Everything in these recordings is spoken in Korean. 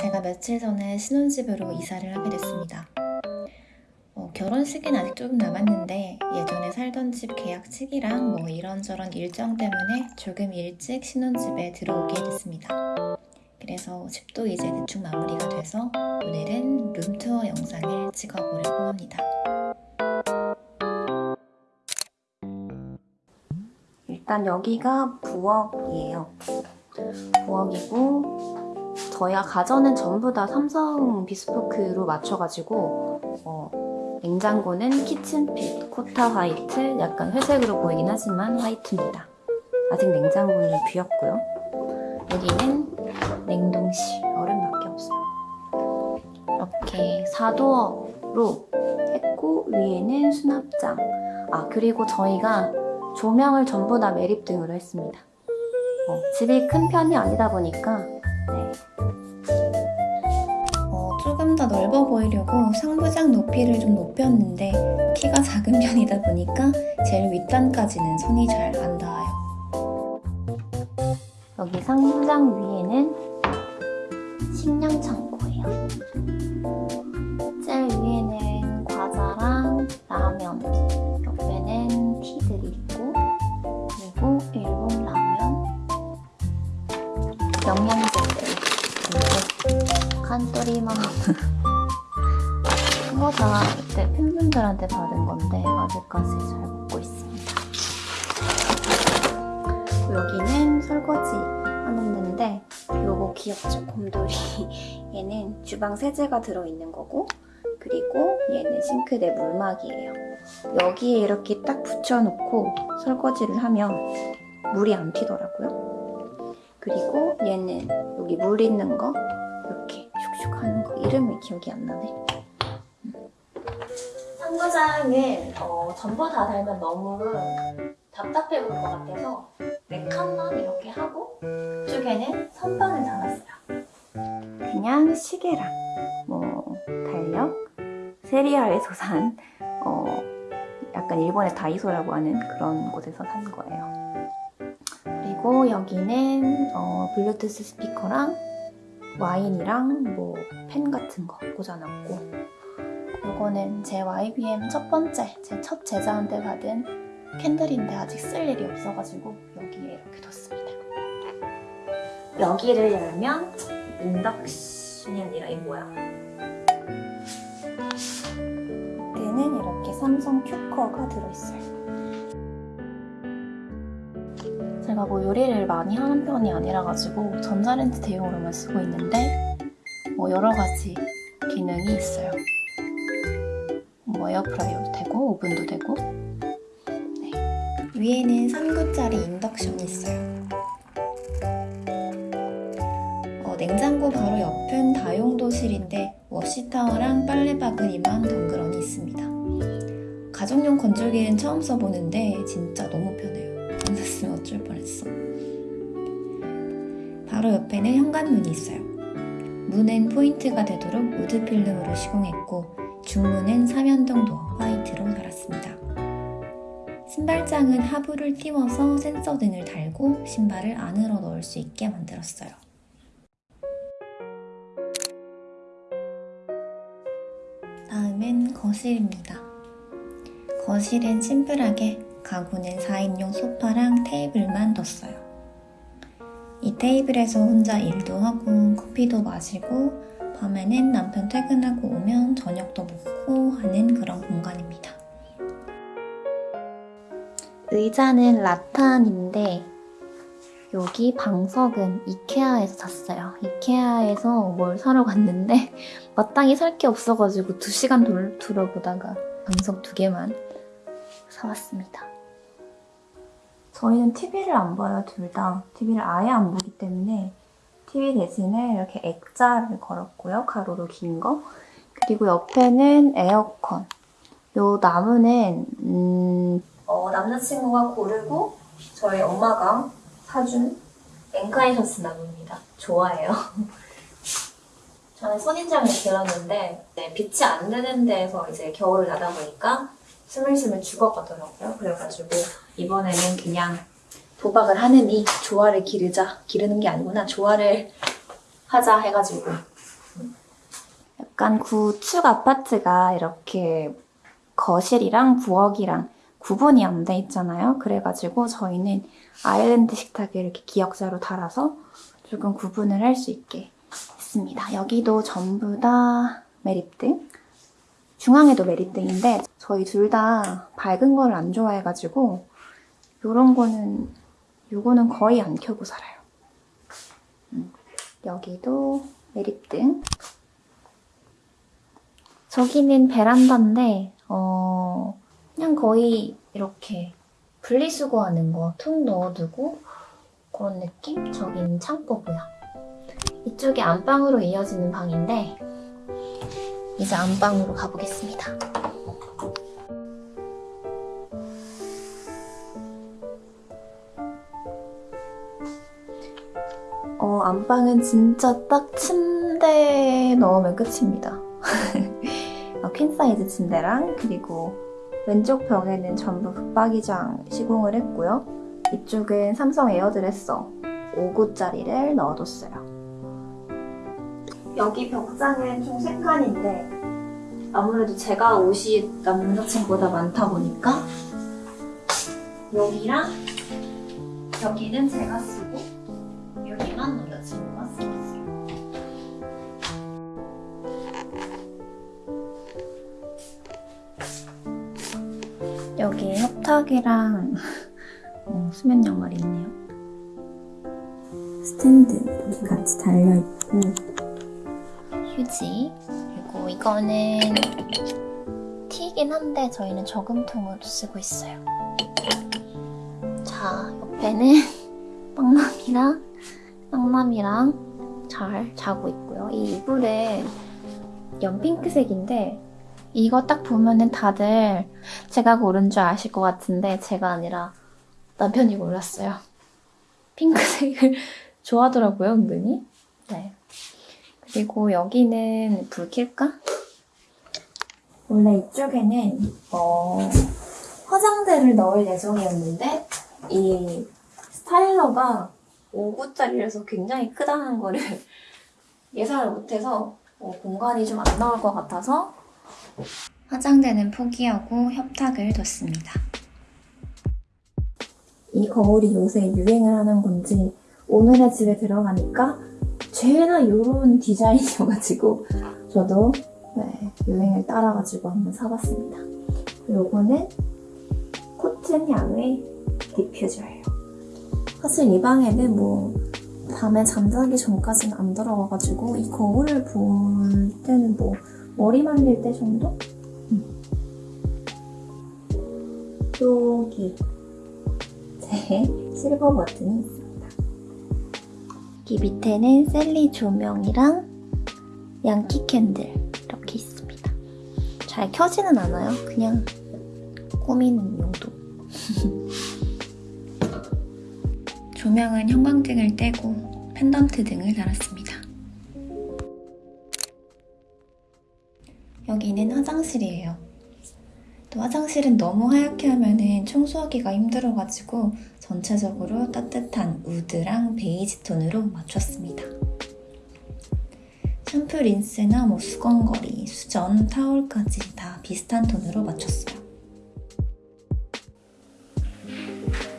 제가 며칠 전에 신혼집으로 이사를 하게 됐습니다. 어, 결혼식은 아직 조금 남았는데 예전에 살던 집 계약 시기랑 뭐 이런저런 일정 때문에 조금 일찍 신혼집에 들어오게 됐습니다. 그래서 집도 이제 대충 마무리가 돼서 오늘은 룸투어 영상을 찍어보려고 합니다. 일단 여기가 부엌이에요. 부엌이고 저희가 가전은 전부 다 삼성 비스포크로 맞춰가지고 어, 냉장고는 키친필, 코타 화이트, 약간 회색으로 보이긴 하지만 화이트입니다. 아직 냉장고는 비었고요. 여기는 냉동실, 얼음밖에 없어요. 이렇게 4도어로 했고 위에는 수납장. 아 그리고 저희가 조명을 전부 다 매립등으로 했습니다. 어, 집이 큰 편이 아니다 보니까 네. 어, 조금 더 넓어 보이려고 상부장 높이를 좀 높였는데 키가 작은 편이다 보니까 제일 윗단까지는 손이 잘 안 닿아요. 여기 상부장 위에는 식량 창 받은 건데 아직까지 잘 먹고 있습니다. 여기는 설거지 하는 데인데 요거 귀엽죠? 곰돌이 얘는 주방 세제가 들어있는 거고 그리고 얘는 싱크대 물막이에요. 여기에 이렇게 딱 붙여놓고 설거지를 하면 물이 안 튀더라고요. 그리고 얘는 여기 물 있는 거 이렇게 슉슉 하는 거 이름이 기억이 안 나네. 상부장은 어, 전부 다 달면 너무 답답해 보일 것 같아서 네 칸만 이렇게 하고 이쪽에는 선반을 달았어요. 그냥 시계랑 뭐 달력, 세리아에서 산 어, 약간 일본의 다이소라고 하는 그런 곳에서 산 거예요. 그리고 여기는 어, 블루투스 스피커랑 와인이랑 뭐 펜 같은 거 꽂아놨고 이거는 제 YBM 첫 번째, 제 첫 제자한테 받은 캔들인데 아직 쓸 일이 없어가지고 여기에 이렇게 뒀습니다. 여기를 열면 인덕션이 아니라 이 뭐야? 얘는 이렇게 삼성 큐커가 들어있어요. 제가 뭐 요리를 많이 하는 편이 아니라 가지고 전자레인지 대용으로만 쓰고 있는데 뭐 여러 가지 기능이 있어요. 뭐 에어프라이어도 되고 오븐도 되고 네. 위에는 3구짜리 인덕션이 있어요. 어, 냉장고 바로 옆은 다용도실인데 워시타워랑 빨래바구니만 덩그러니 있습니다. 가정용 건조기는 처음 써보는데 진짜 너무 편해요. 안 샀으면 어쩔 뻔했어. 바로 옆에는 현관문이 있어요. 문은 포인트가 되도록 wood 필름으로 시공했고 중문은 삼연동 도어 화이트로 달았습니다. 신발장은 하부를 띄워서 센서 등을 달고 신발을 안으로 넣을 수 있게 만들었어요. 다음은 거실입니다. 거실은 심플하게 가구는 4인용 소파랑 테이블만 뒀어요. 이 테이블에서 혼자 일도 하고 커피도 마시고 밤에는 남편 퇴근하고 오면 저녁도 먹고 하는 그런 공간입니다. 의자는 라탄인데 여기 방석은 이케아에서 샀어요. 이케아에서 뭘 사러 갔는데 마땅히 살 게 없어가지고 2시간 돌, 둘러보다가 방석 두 개만 사왔습니다. 저희는 TV를 안 봐요, 둘 다. TV를 아예 안 보기 때문에 TV 대신에 이렇게 액자를 걸었고요. 가로로 긴 거. 그리고 옆에는 에어컨. 요 나무는 음, 어, 남자친구가 고르고 저희 엄마가 사준 엔카이셔스 나무입니다. 좋아해요. 저는 선인장을 길렀는데 네, 빛이 안 드는 데에서 이제 겨울을 나다 보니까 스물스물 죽어가더라고요. 그래가지고 이번에는 그냥 도박을 하느니 조화를 기르자 기르는 게 아니구나 조화를 하자 해가지고 약간 구축 아파트가 이렇게 거실이랑 부엌이랑 구분이 안 돼 있잖아요. 그래가지고 저희는 아일랜드 식탁에 이렇게 기역자로 달아서 조금 구분을 할 수 있게 했습니다. 여기도 전부 다 매립등. 중앙에도 매립등인데 저희 둘 다 밝은 걸 안 좋아해가지고 이런 거는 요거는 거의 안 켜고 살아요. 음, 여기도 매립등. 저기는 베란다인데 어 그냥 거의 이렇게 분리수거하는 거 통 넣어두고 그런 느낌? 저긴 창고고요. 이쪽이 안방으로 이어지는 방인데 이제 안방으로 가보겠습니다. 안방은 진짜 딱 침대 넣으면 끝입니다. 어, 퀸 사이즈 침대랑 그리고 왼쪽 벽에는 전부 붙박이장 시공을 했고요. 이쪽은 삼성 에어드레서 5구짜리를 넣어뒀어요. 여기 벽장은 총 3칸인데 아무래도 제가 옷이 남자친구보다 많다 보니까 여기랑 여기는 제가 쓰 여기 협탁이랑 어, 수면 양말이 있네요. 스탠드 같이 달려있고 휴지 그리고 이거는 티긴 한데 저희는 저금통으로 쓰고 있어요. 자 옆에는 빵남이랑 빵남이랑 잘 자고 있고요. 이 이불은 연핑크색인데 이거 딱 보면은 다들 제가 고른 줄 아실 것 같은데 제가 아니라 남편이 골랐어요. 핑크색을 좋아하더라고요, 은근히. 네. 그리고 여기는 불 켤까? 원래 이쪽에는 어, 화장대를 넣을 예정이었는데 이 스타일러가 5구짜리라서 굉장히 크다는 거를 예상을 못해서 어, 공간이 좀 안 나올 것 같아서 화장대는 포기하고 협탁을 뒀습니다. 이 거울이 요새 유행을 하는 건지 오늘의 집에 들어가니까 죄다 이런 디자인이어가지고 저도 네, 유행을 따라가지고 한번 사봤습니다. 요거는 코튼 향의 디퓨저예요. 사실 이 방에는 뭐 밤에 잠자기 전까지는 안 들어가가지고 이 거울을 볼 때는 뭐 머리 말릴 때 정도? 음. 여기 제 실버 버튼이 있습니다. 여기 밑에는 셀리 조명이랑 양키 캔들 이렇게 있습니다. 잘 켜지는 않아요. 그냥 꾸미는 용도. 조명은 형광등을 떼고 펜던트 등을 달았습니다. 여기는 화장실이에요. 또 화장실은 너무 하얗게 하면은 청소하기가 힘들어가지고 전체적으로 따뜻한 우드랑 베이지 톤으로 맞췄습니다. 샴푸, 린스나 뭐 수건거리, 수전, 타올까지 다 비슷한 톤으로 맞췄어요.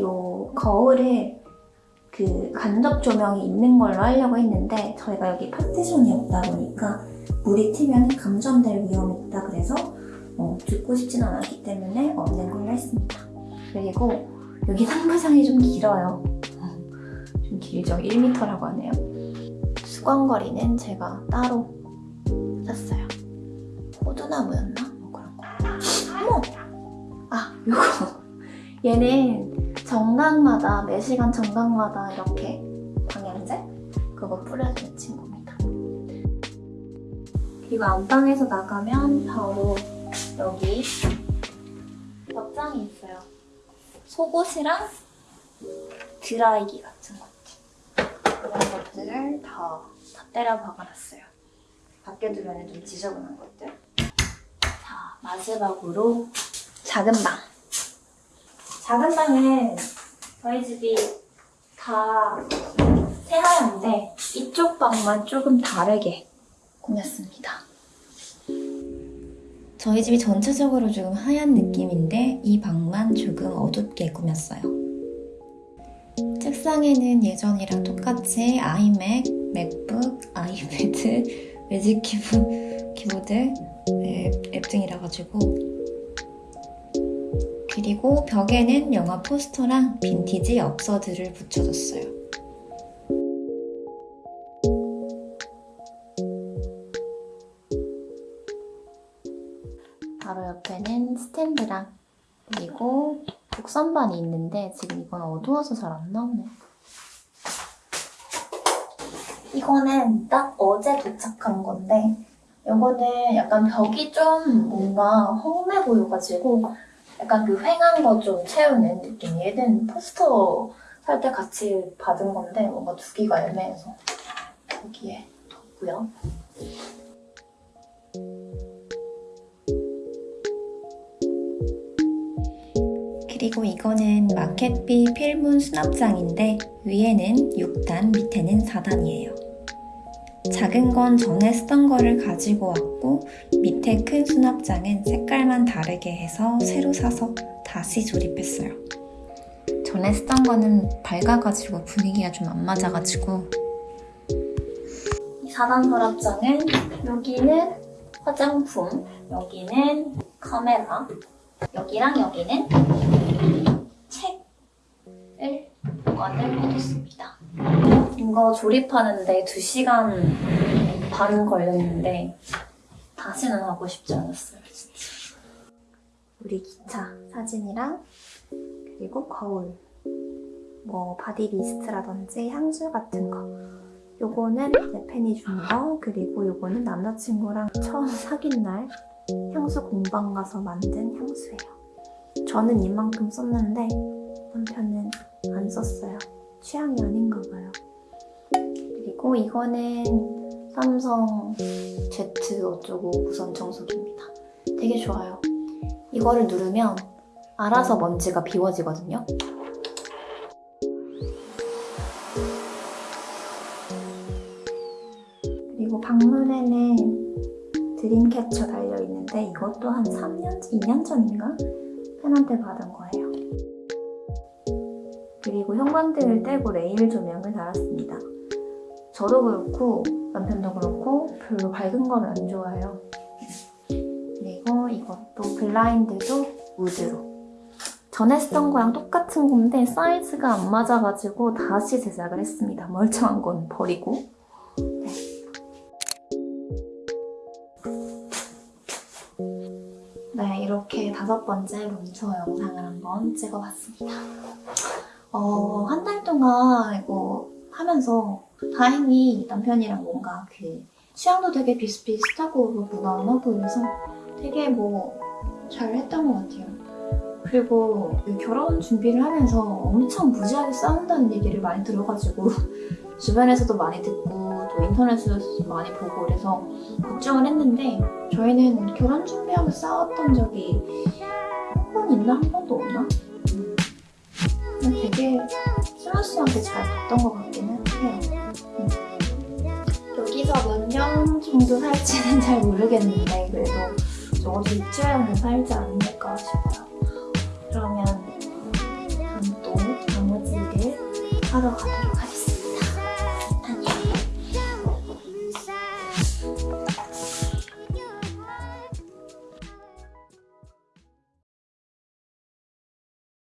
요 거울에 그 간접 조명이 있는 걸로 하려고 했는데 저희가 여기 파티션이 없다 보니까 물이 튀면 감전될 위험이 있다 그래서 어, 죽고 싶진 않았기 때문에 없는 걸로 했습니다. 그리고 여기 상부장이 좀 길어요. 좀 길죠? 1m라고 하네요. 수건거리는 제가 따로 샀어요. 호두나무였나? 뭐 그런 거. 어머! 아, 요거. 얘는 정각마다, 매 시간 정각마다 이렇게 방향제? 그거 뿌려주는 친구입니다. 그리고 안방에서 나가면 바로 여기 벽장이 있어요. 속옷이랑 드라이기 같은 것들. 그런 것들을 다, 다 때려 박아놨어요. 밖에 두면 좀 지저분한 것들. 자, 마지막으로 작은 방. 작은 방은 저희 집이 다 새하얀데 이쪽 방만 조금 다르게 꾸몄습니다. 저희 집이 전체적으로 조금 하얀 느낌인데 이 방만 조금 어둡게 꾸몄어요. 책상에는 예전이랑 똑같이 아이맥, 맥북, 아이패드, 매직 키보, 키보드, 네, 앱 등이라 가지고 그리고 벽에는 영화 포스터랑 빈티지 엽서들을 붙여줬어요. 스탠드랑 그리고 곡선반이 있는데 지금 이건 어두워서 잘 안 나오네. 이거는 딱 어제 도착한 건데 이거는 약간 벽이 좀 뭔가 험해 보여가지고 약간 그 휑한 거 좀 채우는 느낌. 얘는 포스터 살 때 같이 받은 건데 뭔가 두기가 애매해서 여기에 뒀고요. 그리고 이거는 마켓비 필문 수납장인데 위에는 6단, 밑에는 4단이에요. 작은 건 전에 쓰던 거를 가지고 왔고 밑에 큰 수납장은 색깔만 다르게 해서 새로 사서 다시 조립했어요. 전에 쓰던 거는 밝아가지고 분위기가 좀 안 맞아가지고 이 4단 서랍장은 여기는 화장품, 여기는 카메라, 여기랑 여기는 보관을 해뒀습니다. 이거 조립하는데 2시간 반 걸렸는데 다시는 하고 싶지 않았어요, 진짜. 우리 기차 사진이랑 그리고 거울, 뭐 바디 미스트라든지 향수 같은 거. 요거는 내 팬이 준 거, 그리고 요거는 남자친구랑 처음 사귄 날 향수 공방 가서 만든 향수예요. 저는 이만큼 썼는데 남편은 안 썼어요. 취향이 아닌가 봐요. 그리고 이거는 삼성 Z 어쩌고 무선 청소기입니다. 되게 좋아요. 이거를 누르면 알아서 먼지가 비워지거든요. 그리고 방문에는 드림캐쳐 달려있는데 이것도 한 3년, 2년 전인가? 팬한테 받은 거예요. 그리고 형광등을 떼고 레일 조명을 달았습니다. 저도 그렇고 남편도 그렇고 별로 밝은 걸 안 좋아해요. 그리고 이것도 블라인드도 우드로. 전에 쓰던 거랑 똑같은 건데 사이즈가 안 맞아가지고 다시 제작을 했습니다. 멀쩡한 건 버리고. 네. 네, 이렇게 다섯 번째 룸투어 영상을 한번 찍어봤습니다. 어, 한 달 동안 이거 하면서 다행히 남편이랑 뭔가 그 취향도 되게 비슷비슷하고 무난하고 이래서 되게 뭐 잘 했던 것 같아요. 그리고 이 결혼 준비를 하면서 엄청 무지하게 싸운다는 얘기를 많이 들어가지고 주변에서도 많이 듣고 또 인터넷에서도 많이 보고 그래서 걱정을 했는데 저희는 결혼 준비하면서 싸웠던 적이 한 번 있나 한 번도 없나? 음. 되게 스무스하게 잘 됐던 것 같기는 해요. 음. 여기서 몇 년 정도 살지는 잘 모르겠는데 그래도 적어도 6, 7년은 살지 않을까 싶어요. 그러면 다음 또 나머지 일 하러 가도록 하겠습니다.